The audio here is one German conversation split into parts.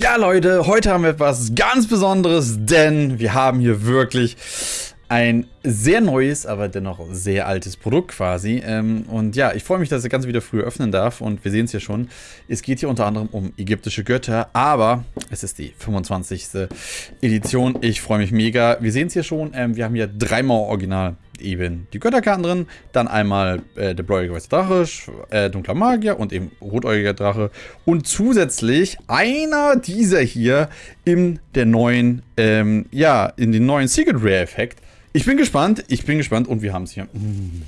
Ja Leute, heute haben wir etwas ganz Besonderes, denn wir haben hier wirklich ein sehr neues, aber dennoch sehr altes Produkt quasi. Ähm, und ja, ich freue mich, dass ich das Ganze wieder früher öffnen darf. Und wir sehen es hier schon. Es geht hier unter anderem um ägyptische Götter, aber es ist die 25. Edition. Ich freue mich mega. Wir sehen es hier schon. Ähm, wir haben hier dreimal Original eben die Götterkarten drin, dann einmal äh, der bläuige weiße Drache, äh, dunkler Magier und eben rotäugiger Drache und zusätzlich einer dieser hier in der neuen, ähm, ja, in den neuen Secret Rare Effekt. Ich bin gespannt, ich bin gespannt und wir haben es hier. Mm,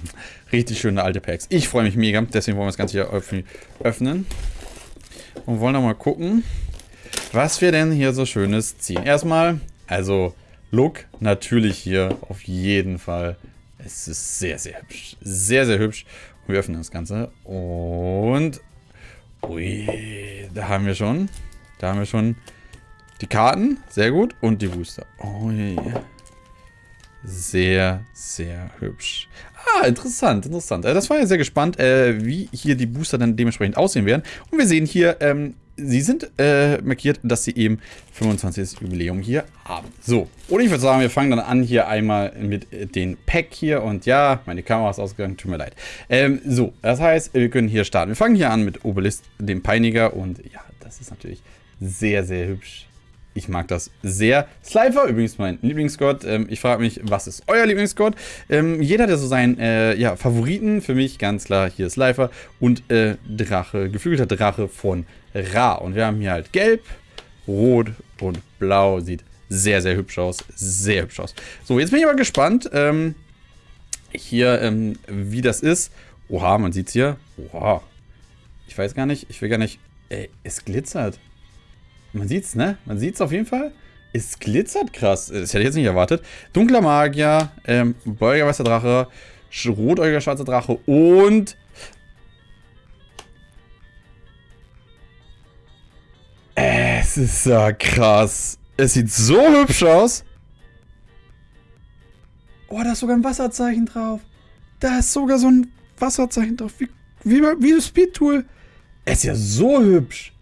richtig schöne alte Packs. Ich freue mich mega, deswegen wollen wir das Ganze hier öffnen und wollen noch mal gucken, was wir denn hier so Schönes ziehen. Erstmal, also Look natürlich hier auf jeden Fall es ist sehr, sehr hübsch. Sehr, sehr hübsch. wir öffnen das Ganze. Und... Ui, da haben wir schon... Da haben wir schon die Karten. Sehr gut. Und die Booster. Ui. Sehr, sehr hübsch. Ah, interessant, interessant. Äh, das war ja sehr gespannt, äh, wie hier die Booster dann dementsprechend aussehen werden. Und wir sehen hier ähm, sie sind äh, markiert, dass sie eben 25. Jubiläum hier haben. So, und ich würde sagen, wir fangen dann an hier einmal mit äh, den Pack hier. Und ja, meine Kamera ist ausgegangen, tut mir leid. Ähm, so, das heißt, wir können hier starten. Wir fangen hier an mit Obelisk, dem Peiniger. Und ja, das ist natürlich sehr, sehr hübsch. Ich mag das sehr. Slifer, übrigens mein Lieblingsgott. Ähm, ich frage mich, was ist euer Lieblingsgott? Ähm, jeder, der so seinen äh, ja, Favoriten, für mich ganz klar, hier Slifer und äh, Drache, geflügelter Drache von Ra. Und wir haben hier halt gelb, rot und blau. Sieht sehr, sehr hübsch aus. Sehr hübsch aus. So, jetzt bin ich aber gespannt, ähm, hier, ähm, wie das ist. Oha, man sieht es hier. Oha. Ich weiß gar nicht, ich will gar nicht... Ey, es glitzert. Man sieht's, ne? Man sieht's auf jeden Fall. Es glitzert krass. Das hätte ich jetzt nicht erwartet. Dunkler Magier, ähm, Beuger weißer Drache, rotäugiger schwarzer Drache und... Es ist ja krass. Es sieht so hübsch aus. Oh, da ist sogar ein Wasserzeichen drauf. Da ist sogar so ein Wasserzeichen drauf. Wie, wie, wie das Speed-Tool. Es ist ja so hübsch.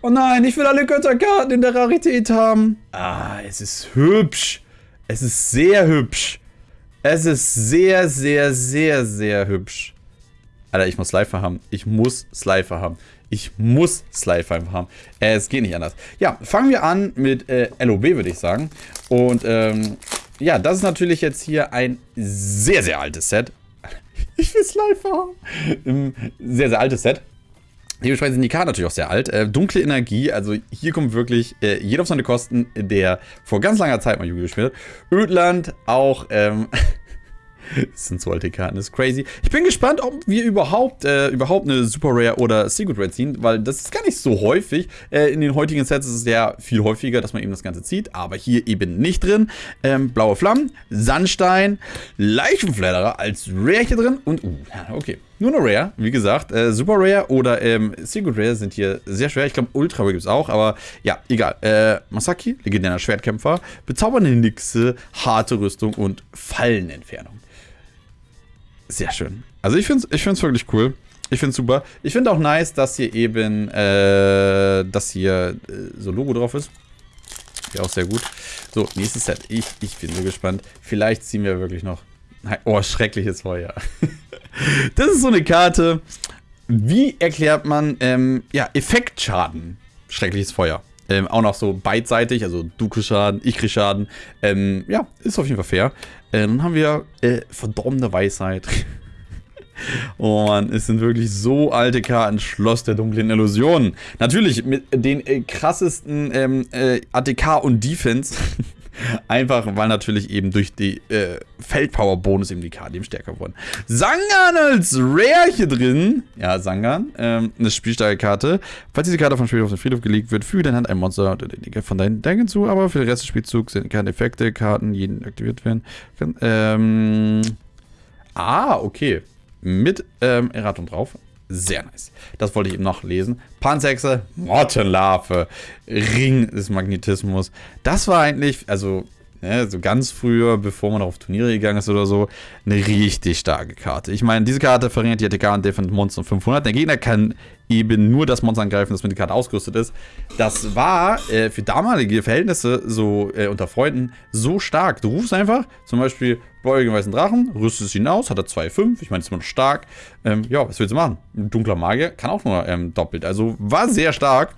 Oh nein, ich will alle Götterkarten in der Rarität haben. Ah, es ist hübsch. Es ist sehr hübsch. Es ist sehr, sehr, sehr, sehr hübsch. Alter, ich muss Slifer haben. Ich muss Slifer haben. Ich muss Slifer haben. Äh, es geht nicht anders. Ja, fangen wir an mit äh, LOB, würde ich sagen. Und ähm, ja, das ist natürlich jetzt hier ein sehr, sehr altes Set. Ich will Slifer haben. Sehr, sehr altes Set. Dementsprechend sind die Karten natürlich auch sehr alt. Äh, dunkle Energie, also hier kommt wirklich äh, jeder auf seine Kosten, der vor ganz langer Zeit mal Yu-Gi-Oh! gespielt hat. Ödland auch, ähm, Das sind so alte Karten, das ist crazy. Ich bin gespannt, ob wir überhaupt, äh, überhaupt eine Super Rare oder Secret Rare ziehen, weil das ist gar nicht so häufig. Äh, in den heutigen Sets ist es ja viel häufiger, dass man eben das Ganze zieht, aber hier eben nicht drin. Ähm, blaue Flammen, Sandstein, Leichenfledderer als Rare hier drin und, uh, okay. Nur eine Rare, wie gesagt. Äh, Super Rare oder ähm, Secret Rare sind hier sehr schwer. Ich glaube, Ultra Rare gibt es auch, aber ja, egal. Äh, Masaki, legendärer Schwertkämpfer, bezaubernde Nixe, harte Rüstung und Fallenentfernung. Sehr schön. Also ich finde es ich find's wirklich cool. Ich finde es super. Ich finde auch nice, dass hier eben, äh, dass hier äh, so Logo drauf ist. Ja, auch sehr gut. So, nächstes Set. Ich, ich bin so gespannt. Vielleicht ziehen wir wirklich noch... Oh, schreckliches Feuer. das ist so eine Karte. Wie erklärt man, ähm, ja, Effektschaden? Schreckliches Feuer. Ähm, auch noch so beidseitig, also du kriegst Schaden, ich krieg Schaden. Ähm, ja, ist auf jeden Fall fair. Äh, dann haben wir äh, verdorbene Weisheit. oh Mann, es sind wirklich so alte Karten. Schloss der dunklen Illusionen. Natürlich mit den äh, krassesten ähm, äh, ATK und Defense. Einfach, weil natürlich eben durch die äh, Feldpower-Bonus eben die eben stärker wurden. Sangan als Rare hier drin. Ja, Sangan. Ähm, eine spielstarke Karte. Falls diese Karte von Spielhof auf den Friedhof gelegt wird, füge deine Hand ein Monster von deinen Deck hinzu, aber für den Rest des Spielzugs sind keine Effekte, Karten, jeden aktiviert werden. Ähm, ah, okay. Mit ähm, Erratung drauf. Sehr nice. Das wollte ich eben noch lesen. Panzerhexe, Mottenlarve, Ring des Magnetismus. Das war eigentlich, also ne, so ganz früher, bevor man auf Turniere gegangen ist oder so, eine richtig starke Karte. Ich meine, diese Karte verringert die ATK und Defend Monster 500. Der Gegner kann eben nur das Monster angreifen, das mit der Karte ausgerüstet ist. Das war äh, für damalige Verhältnisse so äh, unter Freunden so stark. Du rufst einfach, zum Beispiel Beugen weißen Drachen, rüstest ihn aus, hat er 2,5, ich meine, ist immer noch stark. Ähm, ja, was willst du machen? Ein dunkler Magier kann auch nur ähm, doppelt. Also war sehr stark.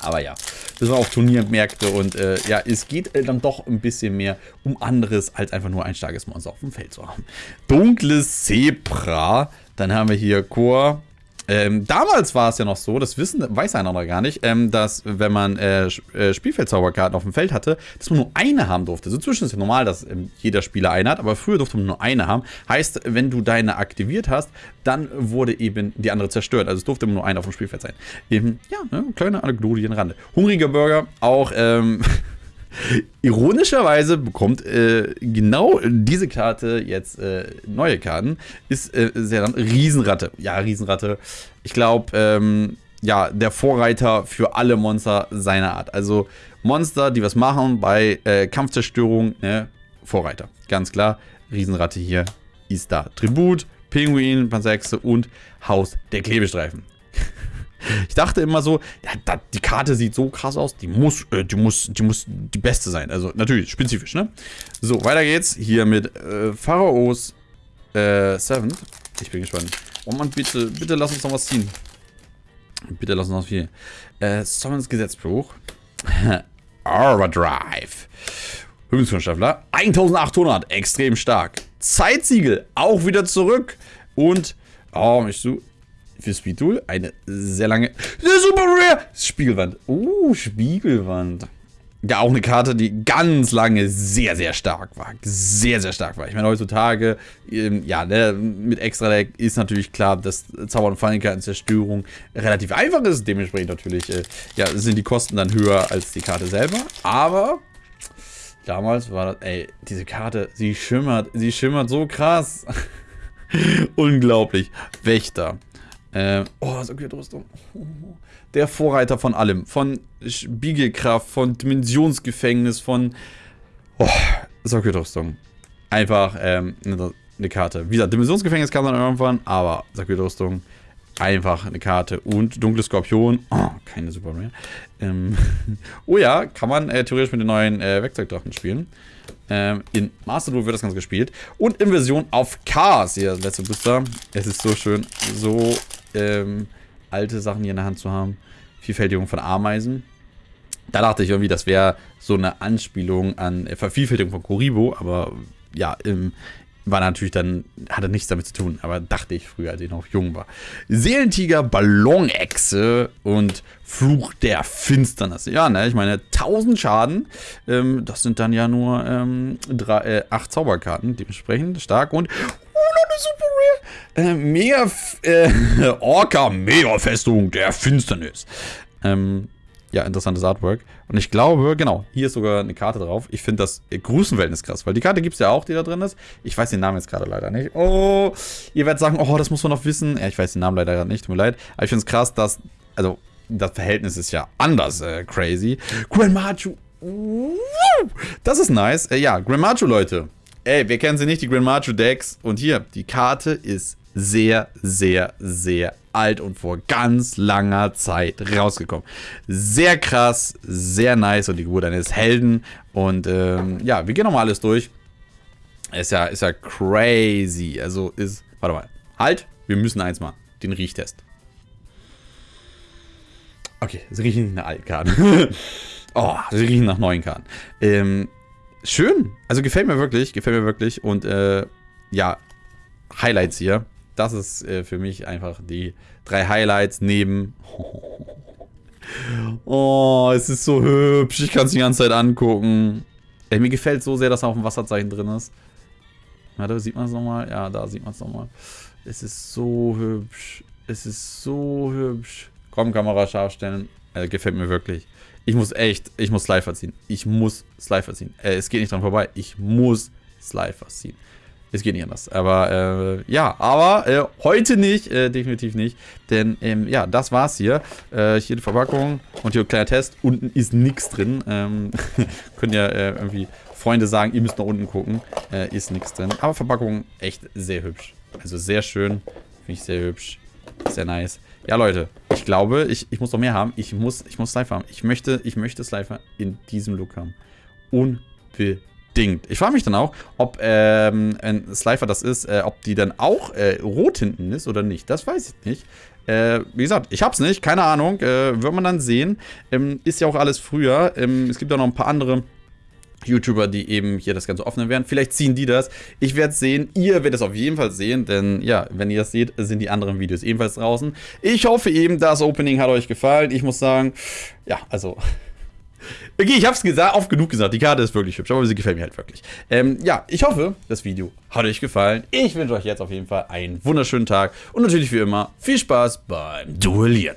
Aber ja, das war auf Turniermärkte und äh, ja, es geht äh, dann doch ein bisschen mehr um anderes, als einfach nur ein starkes Monster auf dem Feld zu haben. Dunkles Zebra, dann haben wir hier Chor, ähm, damals war es ja noch so, das wissen, weiß einer noch gar nicht, ähm, dass wenn man äh, äh, Spielfeldzauberkarten auf dem Feld hatte, dass man nur eine haben durfte. So zwischen ist ja normal, dass ähm, jeder Spieler eine hat, aber früher durfte man nur eine haben. Heißt, wenn du deine aktiviert hast, dann wurde eben die andere zerstört. Also es durfte immer nur eine auf dem Spielfeld sein. Eben, ja, ne, kleine Anekdote hier Rande. Hungriger Burger, auch, ähm, Ironischerweise bekommt äh, genau diese Karte jetzt äh, neue Karten. Ist äh, sehr dann Riesenratte. Ja, Riesenratte. Ich glaube, ähm, ja, der Vorreiter für alle Monster seiner Art. Also Monster, die was machen bei äh, Kampfzerstörung, ne? Vorreiter. Ganz klar. Riesenratte hier ist da. Tribut, Pinguin, Panzerhexe und Haus der Klebestreifen. Ich dachte immer so, ja, die Karte sieht so krass aus, die muss, äh, die muss, die muss die beste sein. Also natürlich, spezifisch, ne? So, weiter geht's. Hier mit äh, Pharaos äh, Seventh. Ich bin gespannt. Oh Mann, bitte, bitte lass uns noch was ziehen. Bitte lass uns noch viel. Äh, Summons Gesetzbruch. Overdrive. Hüftungskunststaffler. 1800, extrem stark. Zeitsiegel, auch wieder zurück. Und, oh, ich so, für Speed Duel eine sehr lange, super rare Spiegelwand. Uh, Spiegelwand. Ja, auch eine Karte, die ganz lange sehr, sehr stark war. Sehr, sehr stark war. Ich meine, heutzutage, ähm, ja, ne, mit Extra-Deck ist natürlich klar, dass Zauber- und Fallenkarten-Zerstörung relativ einfach ist. Dementsprechend natürlich, äh, ja, sind die Kosten dann höher als die Karte selber. Aber damals war das, ey, diese Karte, sie schimmert, sie schimmert so krass. Unglaublich. Wächter. Äh, oh, Rüstung. Der Vorreiter von allem. Von Spiegelkraft, von Dimensionsgefängnis, von oh, Rüstung. Einfach ähm, eine, eine, Karte. Wie gesagt, Dimensionsgefängnis kam dann irgendwann, aber Rüstung. Einfach eine Karte. Und Dunkle Skorpion. Oh, keine Super mehr. Ähm, oh ja, kann man äh, theoretisch mit den neuen äh, Werkzeugdrachen spielen. Ähm, in Master Duel wird das Ganze gespielt. Und in Version auf Cars. Hier, letzte Booster. Es ist so schön, so ähm, alte Sachen hier in der Hand zu haben. Vielfältigung von Ameisen. Da dachte ich irgendwie, das wäre so eine Anspielung an äh, Vervielfältigung von Kuribo, aber ja, im, war natürlich dann, hatte nichts damit zu tun, aber dachte ich früher, als ich noch jung war. Seelentiger, Ballonechse und Fluch der Finsternis. Ja, ne, ich meine, 1000 Schaden, ähm, das sind dann ja nur ähm, äh, 8 Zauberkarten, dementsprechend stark und super rare. Äh, mega, äh, Orca Mega Festung der Finsternis. Ähm, ja, interessantes Artwork. Und ich glaube, genau, hier ist sogar eine Karte drauf. Ich finde das Größenverhältnis krass, weil die Karte gibt es ja auch, die da drin ist. Ich weiß den Namen jetzt gerade leider nicht. Oh, ihr werdet sagen, oh, das muss man noch wissen. Ja, ich weiß den Namen leider gerade nicht, tut mir leid. Aber ich finde es krass, dass, also, das Verhältnis ist ja anders äh, crazy. Grandmachu. Das ist nice. Äh, ja, Grandmachu, Leute. Ey, wir kennen sie nicht, die Grandmachu Decks. Und hier, die Karte ist sehr, sehr, sehr alt und vor ganz langer Zeit rausgekommen. Sehr krass, sehr nice und die Geburt eines Helden. Und ähm, ja, wir gehen nochmal alles durch. Ist ja, ist ja crazy. Also ist, warte mal, halt, wir müssen eins machen, den Riechtest. Okay, sie riechen nach alten Karten. oh, sie riechen nach neuen Karten. Ähm, schön, also gefällt mir wirklich, gefällt mir wirklich und äh, ja, Highlights hier das ist äh, für mich einfach die drei Highlights neben... Oh, es ist so hübsch. Ich kann es die ganze Zeit angucken. Ey, mir gefällt so sehr, dass da auf dem Wasserzeichen drin ist. Warte, sieht man es nochmal? Ja, da sieht man es nochmal. Es ist so hübsch. Es ist so hübsch. Komm, Kamera scharf stellen. Äh, gefällt mir wirklich. Ich muss echt, ich muss Slifer ziehen. Ich muss Slifer ziehen. Äh, es geht nicht dran vorbei. Ich muss Slifer ziehen. Es geht nicht anders. Aber äh, ja, aber äh, heute nicht, äh, definitiv nicht. Denn ähm, ja, das war's hier. Äh, hier die Verpackung und hier ein kleiner Test. Unten ist nichts drin. Ähm, könnt ja äh, irgendwie Freunde sagen, ihr müsst nach unten gucken. Äh, ist nichts drin. Aber Verpackung echt sehr hübsch. Also sehr schön. Finde ich sehr hübsch. Sehr nice. Ja, Leute, ich glaube, ich, ich muss noch mehr haben. Ich muss, ich muss Slifer haben. Ich möchte, ich möchte Slifer in diesem Look haben. Unbedingt. Ich frage mich dann auch, ob ähm, ein Slifer das ist, äh, ob die dann auch äh, rot hinten ist oder nicht. Das weiß ich nicht. Äh, wie gesagt, ich hab's nicht, keine Ahnung. Äh, wird man dann sehen. Ähm, ist ja auch alles früher. Ähm, es gibt auch noch ein paar andere YouTuber, die eben hier das Ganze öffnen werden. Vielleicht ziehen die das. Ich werde es sehen. Ihr werdet es auf jeden Fall sehen, denn ja, wenn ihr das seht, sind die anderen Videos ebenfalls draußen. Ich hoffe eben, das Opening hat euch gefallen. Ich muss sagen, ja, also... Okay, ich habe es gesagt, oft genug gesagt. Die Karte ist wirklich hübsch, aber sie gefällt mir halt wirklich. Ähm, ja, ich hoffe, das Video hat euch gefallen. Ich wünsche euch jetzt auf jeden Fall einen wunderschönen Tag und natürlich wie immer viel Spaß beim Duellieren.